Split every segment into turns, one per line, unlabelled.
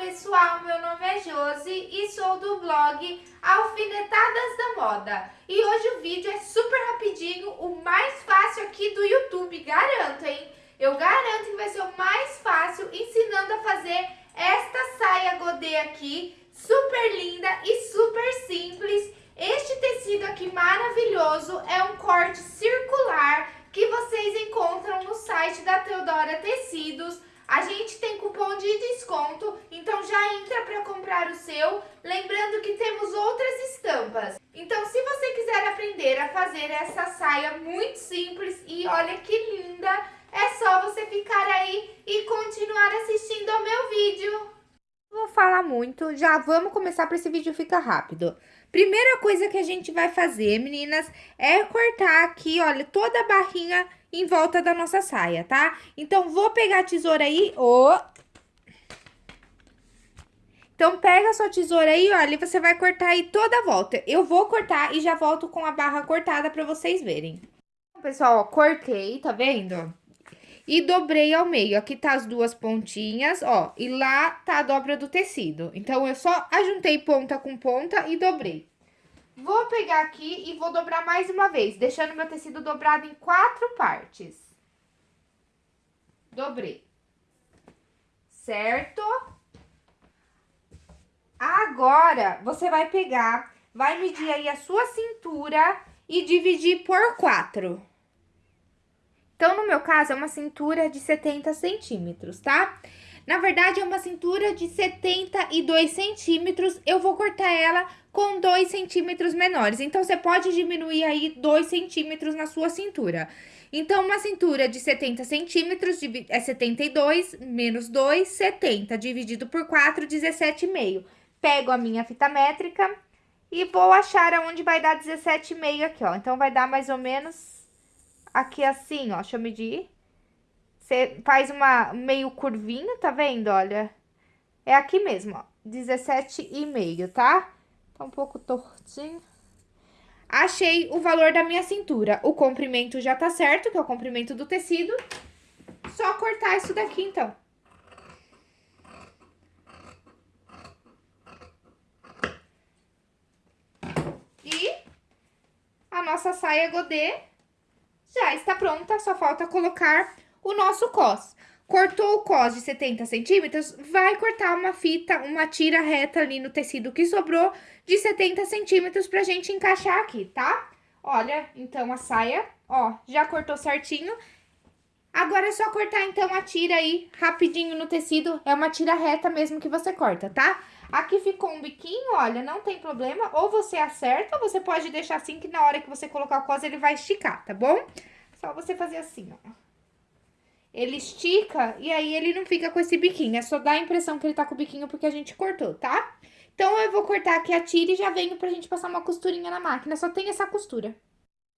pessoal, meu nome é Josi e sou do blog Alfinetadas da Moda. E hoje o vídeo é super rapidinho, o mais fácil aqui do YouTube, garanto, hein? Eu garanto que vai ser o mais fácil ensinando a fazer esta saia godê aqui, super linda e super simples. Este tecido aqui maravilhoso é um corte circular que vocês encontram no site da Teodora Tecidos a gente tem cupom de desconto, então já entra para comprar o Lembrando que temos outras estampas. Então, se você quiser aprender a fazer essa saia muito simples e olha que linda, é só você ficar aí e continuar assistindo ao meu vídeo. Vou falar muito, já vamos começar para esse vídeo ficar rápido. Primeira coisa que a gente vai fazer, meninas, é cortar aqui, olha, toda a barrinha em volta da nossa saia, tá? Então, vou pegar a tesoura aí, ó. Então, pega a sua tesoura aí, olha, e você vai cortar aí toda a volta. Eu vou cortar e já volto com a barra cortada pra vocês verem. Então, pessoal, ó, cortei, tá vendo? E dobrei ao meio. Aqui tá as duas pontinhas, ó, e lá tá a dobra do tecido. Então, eu só ajuntei ponta com ponta e dobrei. Vou pegar aqui e vou dobrar mais uma vez, deixando meu tecido dobrado em quatro partes. Dobrei. Certo? Agora, você vai pegar, vai medir aí a sua cintura e dividir por quatro. Então, no meu caso, é uma cintura de 70 centímetros, tá? Na verdade, é uma cintura de 72 centímetros. Eu vou cortar ela com 2 centímetros menores. Então, você pode diminuir aí 2 centímetros na sua cintura. Então, uma cintura de 70 centímetros é 72 menos 2, 70. Dividido por 4, 17,5. Pego a minha fita métrica e vou achar aonde vai dar 17,5 aqui, ó. Então, vai dar mais ou menos aqui assim, ó. Deixa eu medir. Você faz uma meio curvinho, tá vendo? Olha, é aqui mesmo, ó, 17,5, tá? Tá um pouco tortinho. Achei o valor da minha cintura. O comprimento já tá certo, que é o comprimento do tecido. Só cortar isso daqui, então. E a nossa saia godê já está pronta, só falta colocar o nosso cos. Cortou o cos de 70 centímetros, vai cortar uma fita, uma tira reta ali no tecido que sobrou de 70 centímetros pra gente encaixar aqui, tá? Olha, então a saia, ó, já cortou certinho. Agora é só cortar, então, a tira aí rapidinho no tecido. É uma tira reta mesmo que você corta, tá? Aqui ficou um biquinho, olha, não tem problema. Ou você acerta, ou você pode deixar assim que na hora que você colocar o cos ele vai esticar, tá bom? Só você fazer assim, ó ele estica e aí ele não fica com esse biquinho. É só dar a impressão que ele tá com o biquinho porque a gente cortou, tá? Então, eu vou cortar aqui a tira e já venho pra gente passar uma costurinha na máquina. Só tem essa costura.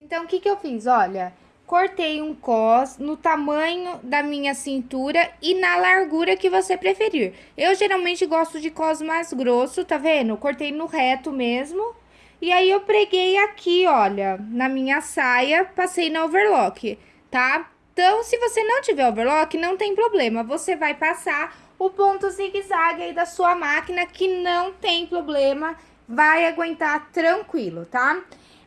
Então, o que que eu fiz? Olha, cortei um cos no tamanho da minha cintura e na largura que você preferir. Eu geralmente gosto de cos mais grosso, tá vendo? Cortei no reto mesmo. E aí, eu preguei aqui, olha, na minha saia, passei na overlock, tá? Então, se você não tiver overlock, não tem problema. Você vai passar o ponto zigue-zague aí da sua máquina, que não tem problema, vai aguentar tranquilo, tá?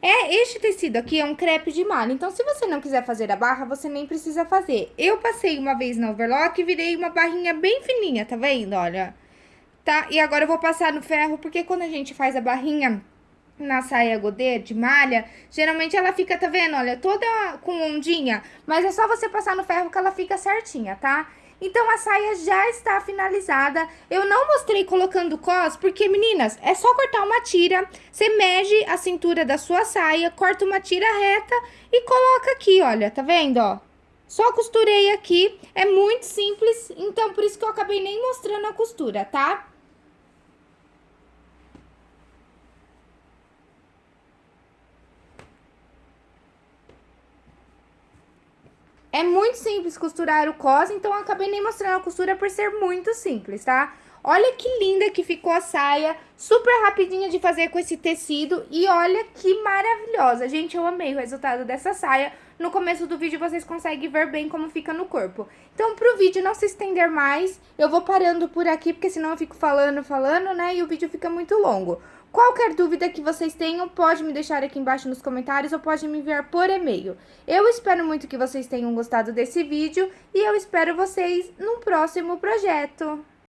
É, este tecido aqui é um crepe de malha, então se você não quiser fazer a barra, você nem precisa fazer. Eu passei uma vez na overlock e virei uma barrinha bem fininha, tá vendo? Olha, tá? E agora eu vou passar no ferro, porque quando a gente faz a barrinha na saia godê de malha, geralmente ela fica, tá vendo? Olha, toda com ondinha, mas é só você passar no ferro que ela fica certinha, tá? Então, a saia já está finalizada. Eu não mostrei colocando cos, porque, meninas, é só cortar uma tira. Você mede a cintura da sua saia, corta uma tira reta e coloca aqui, olha, tá vendo, ó? Só costurei aqui, é muito simples, então por isso que eu acabei nem mostrando a costura, tá? É muito simples costurar o cos, então eu acabei nem mostrando a costura por ser muito simples, tá? Olha que linda que ficou a saia, super rapidinha de fazer com esse tecido e olha que maravilhosa. Gente, eu amei o resultado dessa saia. no começo do vídeo vocês conseguem ver bem como fica no corpo. Então, pro vídeo não se estender mais, eu vou parando por aqui, porque senão eu fico falando, falando, né, e o vídeo fica muito longo. Qualquer dúvida que vocês tenham, pode me deixar aqui embaixo nos comentários ou pode me enviar por e-mail. Eu espero muito que vocês tenham gostado desse vídeo e eu espero vocês num próximo projeto.